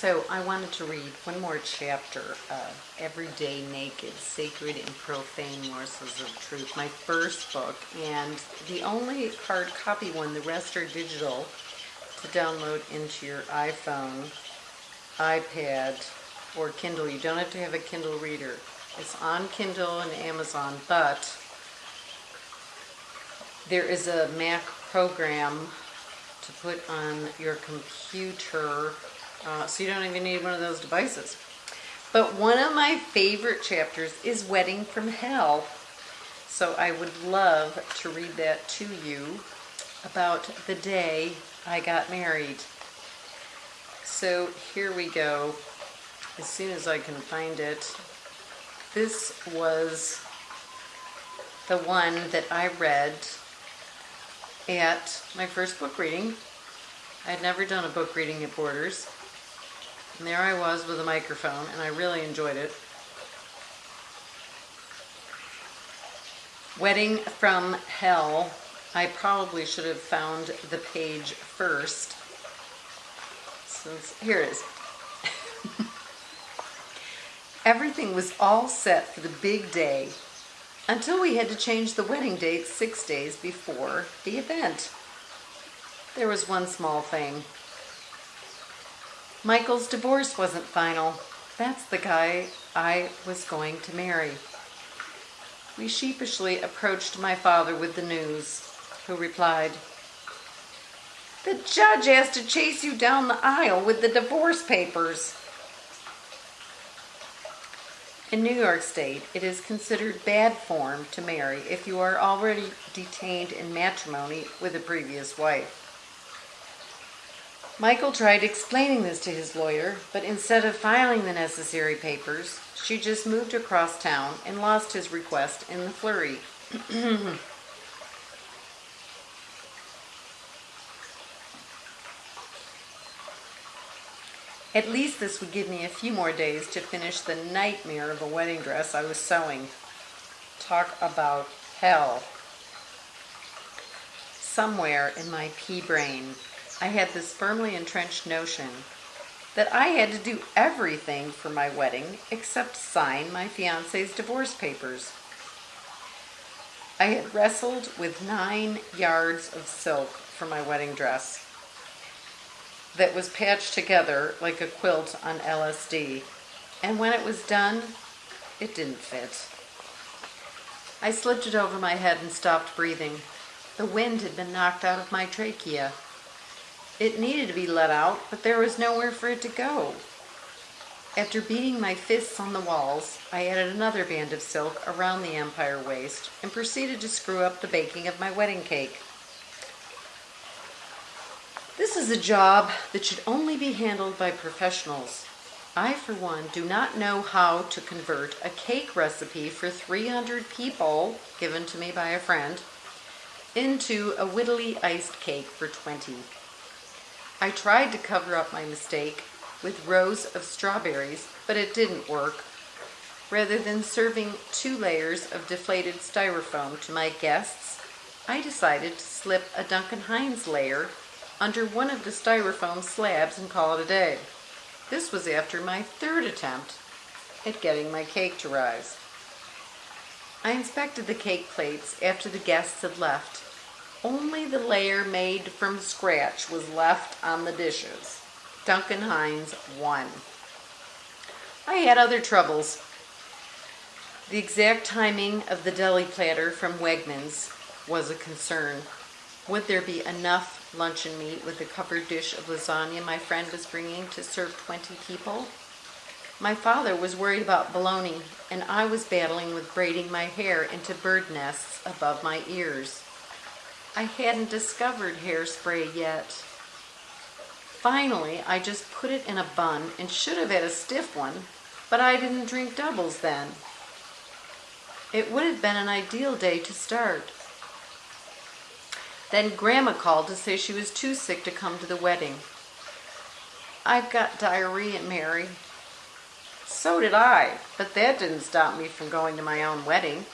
So I wanted to read one more chapter of Everyday Naked, Sacred and Profane Morsels of Truth, my first book, and the only hard copy one, the rest are digital to download into your iPhone, iPad, or Kindle. You don't have to have a Kindle reader. It's on Kindle and Amazon, but there is a Mac program to put on your computer uh, so you don't even need one of those devices. But one of my favorite chapters is Wedding from Hell. So I would love to read that to you about the day I got married. So here we go. As soon as I can find it. This was the one that I read at my first book reading. I had never done a book reading at Borders. And there I was with a microphone, and I really enjoyed it. Wedding from Hell. I probably should have found the page first. Since, here it is. Everything was all set for the big day until we had to change the wedding date six days before the event. There was one small thing. Michael's divorce wasn't final. That's the guy I was going to marry. We sheepishly approached my father with the news, who replied, The judge asked to chase you down the aisle with the divorce papers. In New York State, it is considered bad form to marry if you are already detained in matrimony with a previous wife. Michael tried explaining this to his lawyer, but instead of filing the necessary papers, she just moved across town and lost his request in the flurry. At least this would give me a few more days to finish the nightmare of a wedding dress I was sewing. Talk about hell. Somewhere in my pea brain, I had this firmly entrenched notion that I had to do everything for my wedding except sign my fiance's divorce papers. I had wrestled with nine yards of silk for my wedding dress that was patched together like a quilt on LSD. And when it was done, it didn't fit. I slipped it over my head and stopped breathing. The wind had been knocked out of my trachea. It needed to be let out, but there was nowhere for it to go. After beating my fists on the walls, I added another band of silk around the empire waist and proceeded to screw up the baking of my wedding cake. This is a job that should only be handled by professionals. I, for one, do not know how to convert a cake recipe for 300 people, given to me by a friend, into a wittily iced cake for 20. I tried to cover up my mistake with rows of strawberries, but it didn't work. Rather than serving two layers of deflated styrofoam to my guests, I decided to slip a Duncan Hines layer under one of the styrofoam slabs and call it a day. This was after my third attempt at getting my cake to rise. I inspected the cake plates after the guests had left only the layer made from scratch was left on the dishes. Duncan Hines won. I had other troubles. The exact timing of the deli platter from Wegmans was a concern. Would there be enough luncheon meat with the covered dish of lasagna my friend was bringing to serve 20 people? My father was worried about bologna, and I was battling with braiding my hair into bird nests above my ears. I hadn't discovered hairspray yet. Finally, I just put it in a bun and should have had a stiff one, but I didn't drink doubles then. It would have been an ideal day to start. Then Grandma called to say she was too sick to come to the wedding. I've got diarrhea, Mary. So did I, but that didn't stop me from going to my own wedding.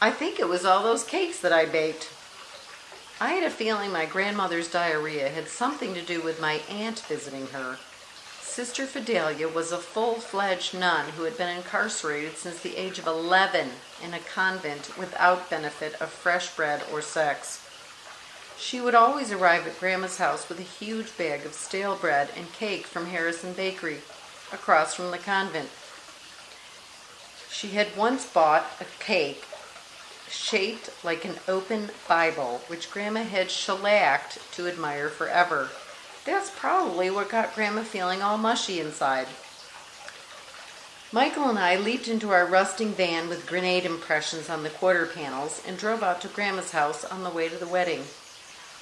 I think it was all those cakes that I baked. I had a feeling my grandmother's diarrhea had something to do with my aunt visiting her. Sister Fidelia was a full-fledged nun who had been incarcerated since the age of 11 in a convent without benefit of fresh bread or sex. She would always arrive at Grandma's house with a huge bag of stale bread and cake from Harrison Bakery, across from the convent. She had once bought a cake shaped like an open Bible, which Grandma had shellacked to admire forever. That's probably what got Grandma feeling all mushy inside. Michael and I leaped into our rusting van with grenade impressions on the quarter panels and drove out to Grandma's house on the way to the wedding.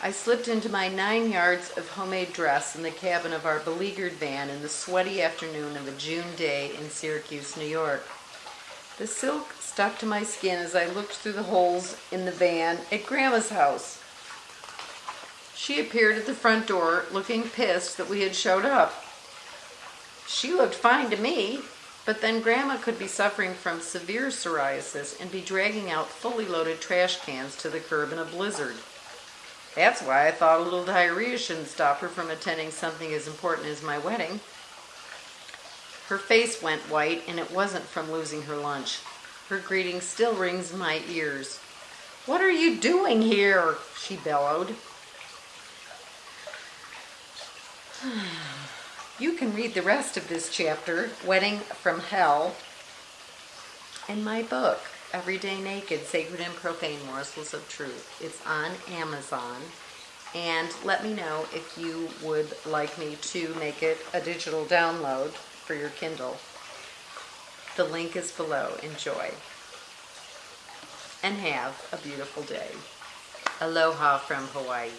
I slipped into my nine yards of homemade dress in the cabin of our beleaguered van in the sweaty afternoon of a June day in Syracuse, New York. The silk stuck to my skin as I looked through the holes in the van at Grandma's house. She appeared at the front door looking pissed that we had showed up. She looked fine to me, but then Grandma could be suffering from severe psoriasis and be dragging out fully loaded trash cans to the curb in a blizzard. That's why I thought a little diarrhea shouldn't stop her from attending something as important as my wedding. Her face went white, and it wasn't from losing her lunch. Her greeting still rings in my ears. What are you doing here? she bellowed. You can read the rest of this chapter, Wedding from Hell, in my book, Everyday Naked Sacred and Profane Morsels of Truth. It's on Amazon. And let me know if you would like me to make it a digital download for your Kindle. The link is below. Enjoy. And have a beautiful day. Aloha from Hawaii.